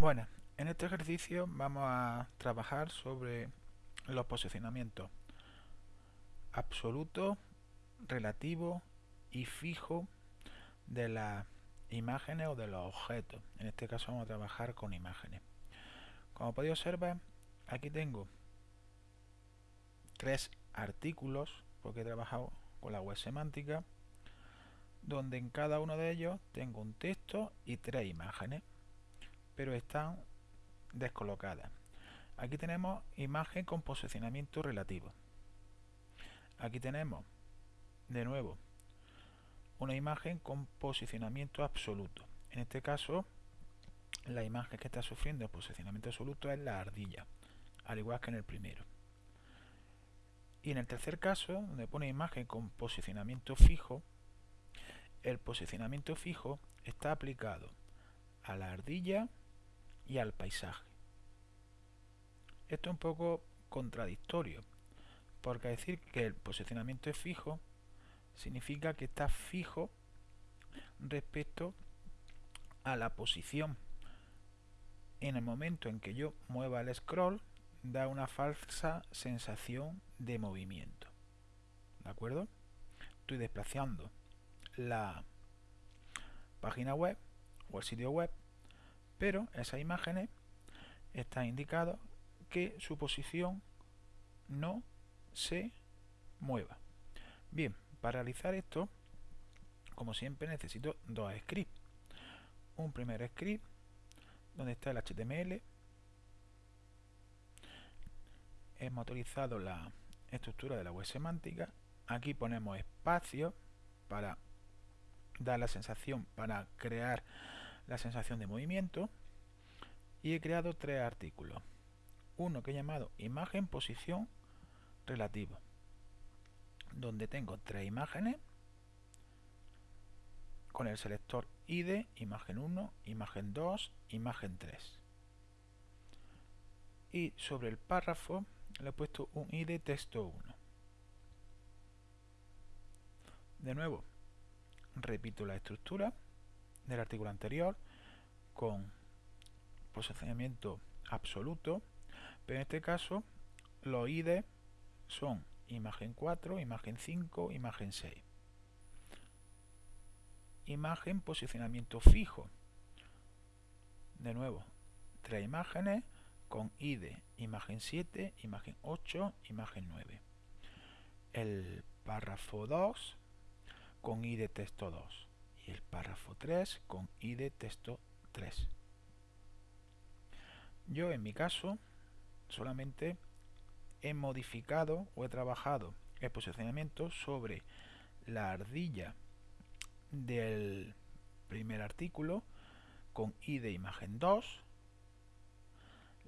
Bueno, en este ejercicio vamos a trabajar sobre los posicionamientos absoluto, relativo y fijo de las imágenes o de los objetos. En este caso vamos a trabajar con imágenes. Como podéis observar, aquí tengo tres artículos, porque he trabajado con la web semántica, donde en cada uno de ellos tengo un texto y tres imágenes pero están descolocadas. Aquí tenemos imagen con posicionamiento relativo. Aquí tenemos, de nuevo, una imagen con posicionamiento absoluto. En este caso, la imagen que está sufriendo el posicionamiento absoluto es la ardilla, al igual que en el primero. Y en el tercer caso, donde pone imagen con posicionamiento fijo, el posicionamiento fijo está aplicado a la ardilla y al paisaje. Esto es un poco contradictorio, porque decir que el posicionamiento es fijo significa que está fijo respecto a la posición. En el momento en que yo mueva el scroll, da una falsa sensación de movimiento. ¿De acuerdo? Estoy desplazando la página web o el sitio web pero esas imágenes están indicado que su posición no se mueva. Bien, para realizar esto, como siempre necesito dos scripts. Un primer script donde está el HTML. Hemos utilizado la estructura de la web semántica. Aquí ponemos espacio para dar la sensación, para crear la sensación de movimiento y he creado tres artículos. Uno que he llamado imagen posición relativo, donde tengo tres imágenes con el selector ID, imagen 1, imagen 2, imagen 3. Y sobre el párrafo le he puesto un ID texto 1. De nuevo, repito la estructura del artículo anterior con posicionamiento absoluto, pero en este caso los ID son imagen 4, imagen 5, imagen 6. Imagen posicionamiento fijo. De nuevo, tres imágenes con ID, imagen 7, imagen 8, imagen 9. El párrafo 2 con ID texto 2 y el párrafo 3 con ID texto 3. Yo en mi caso solamente he modificado o he trabajado el posicionamiento sobre la ardilla del primer artículo con id imagen 2,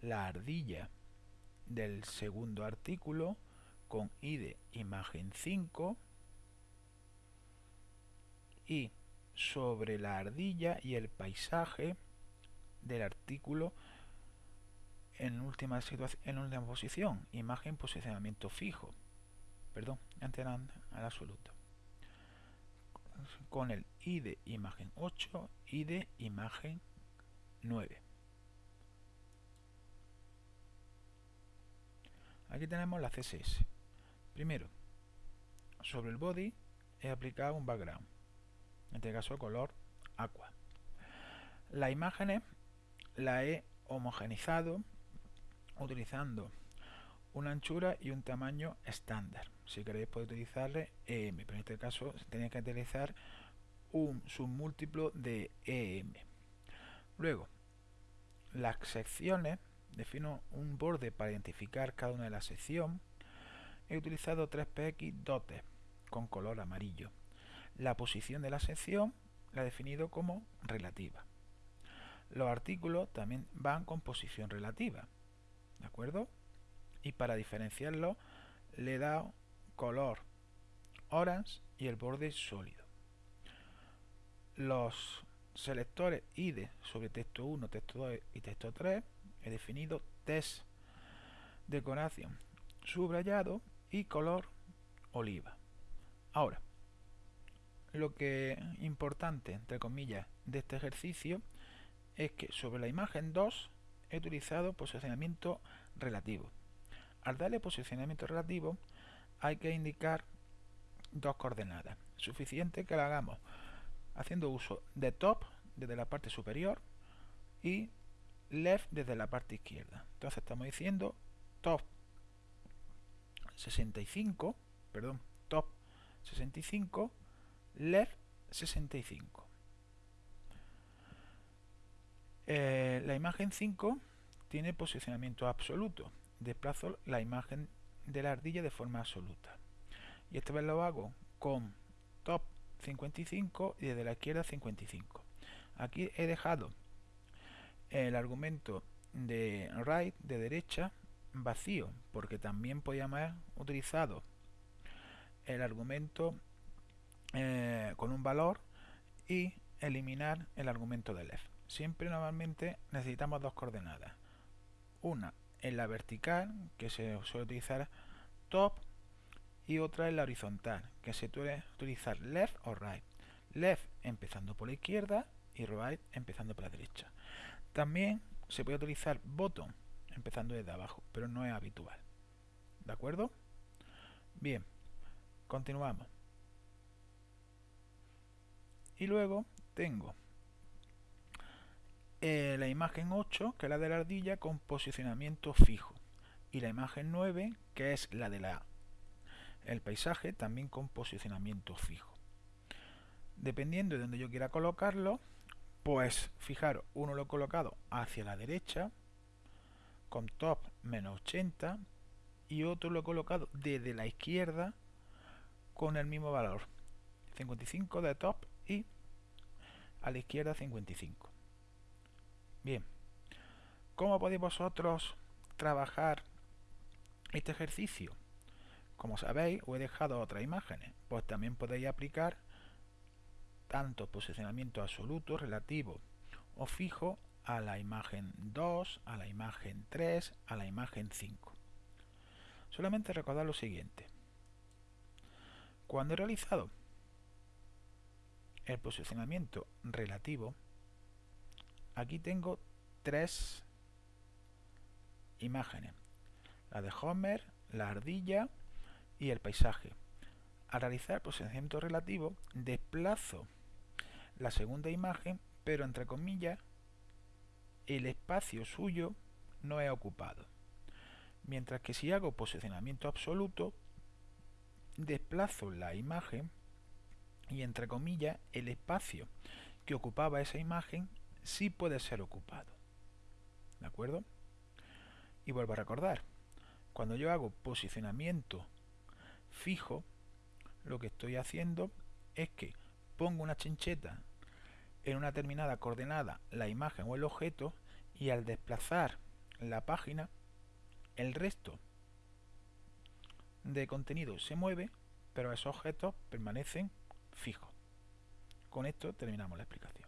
la ardilla del segundo artículo con id imagen 5 y sobre la ardilla y el paisaje del artículo en última en última posición. Imagen posicionamiento fijo. Perdón antes al absoluto. Con el id imagen 8 y de imagen 9 aquí tenemos la css primero sobre el body he aplicado un background en este caso color aqua. Las imágenes la he homogenizado utilizando una anchura y un tamaño estándar. Si queréis podéis utilizarle EM, pero en este caso tenéis que utilizar un submúltiplo de EM. Luego, las secciones, defino un borde para identificar cada una de las secciones. He utilizado 3px dotes con color amarillo. La posición de la sección la he definido como relativa. Los artículos también van con posición relativa. ¿De acuerdo? Y para diferenciarlo le he dado color orange y el borde sólido. Los selectores ID sobre texto 1, texto 2 y texto 3 he definido test decoración subrayado y color oliva. Ahora, lo que importante, entre comillas, de este ejercicio es que sobre la imagen 2 he utilizado posicionamiento relativo. Al darle posicionamiento relativo hay que indicar dos coordenadas. Suficiente que lo hagamos haciendo uso de top desde la parte superior y left desde la parte izquierda. Entonces estamos diciendo top 65, perdón, top 65, left 65. Eh, la imagen 5 tiene posicionamiento absoluto. Desplazo la imagen de la ardilla de forma absoluta. Y esta vez lo hago con top 55 y desde la izquierda 55. Aquí he dejado el argumento de right, de derecha, vacío, porque también podíamos haber utilizado el argumento eh, con un valor y eliminar el argumento de left. Siempre normalmente necesitamos dos coordenadas. Una en la vertical, que se suele utilizar top, y otra en la horizontal, que se suele utilizar left o right. Left empezando por la izquierda y right empezando por la derecha. También se puede utilizar bottom empezando desde abajo, pero no es habitual. ¿De acuerdo? Bien, continuamos. Y luego tengo eh, la imagen 8, que es la de la ardilla, con posicionamiento fijo. Y la imagen 9, que es la de la el paisaje, también con posicionamiento fijo. Dependiendo de donde yo quiera colocarlo, pues fijaros, uno lo he colocado hacia la derecha, con top menos 80, y otro lo he colocado desde la izquierda con el mismo valor. 55 de top y a la izquierda 55. Bien, ¿cómo podéis vosotros trabajar este ejercicio? Como sabéis, os he dejado otras imágenes, pues también podéis aplicar tanto posicionamiento absoluto, relativo o fijo a la imagen 2, a la imagen 3, a la imagen 5. Solamente recordad lo siguiente. Cuando he realizado el posicionamiento relativo, aquí tengo tres imágenes. La de Homer, la ardilla y el paisaje. Al realizar posicionamiento relativo, desplazo la segunda imagen, pero entre comillas, el espacio suyo no es ocupado. Mientras que si hago posicionamiento absoluto, desplazo la imagen y entre comillas el espacio que ocupaba esa imagen sí puede ser ocupado. ¿De acuerdo? Y vuelvo a recordar, cuando yo hago posicionamiento fijo, lo que estoy haciendo es que pongo una chincheta en una determinada coordenada la imagen o el objeto y al desplazar la página el resto de contenido se mueve pero esos objetos permanecen fijos. Con esto terminamos la explicación.